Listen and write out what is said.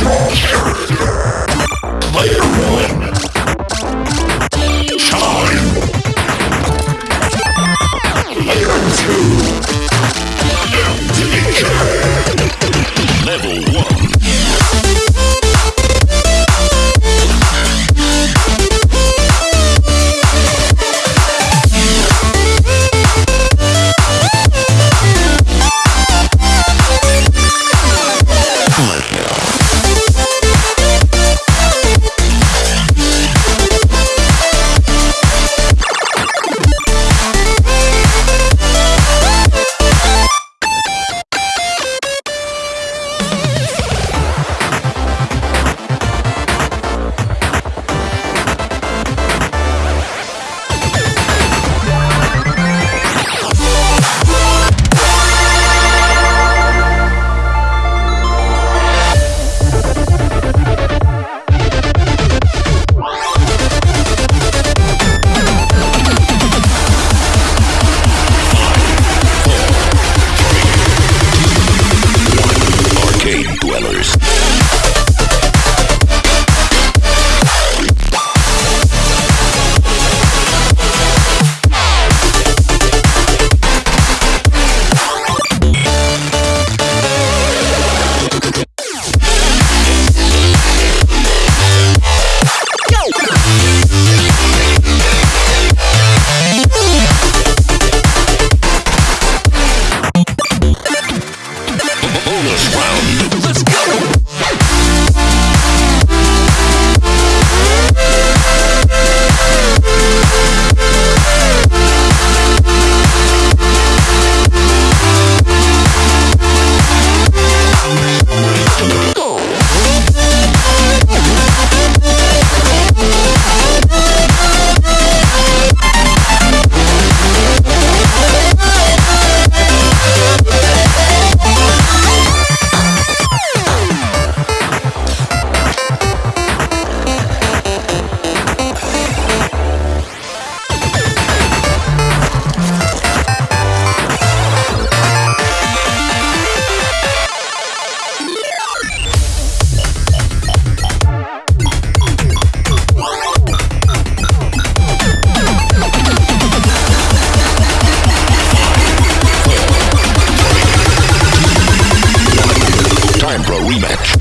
Character. Rematch.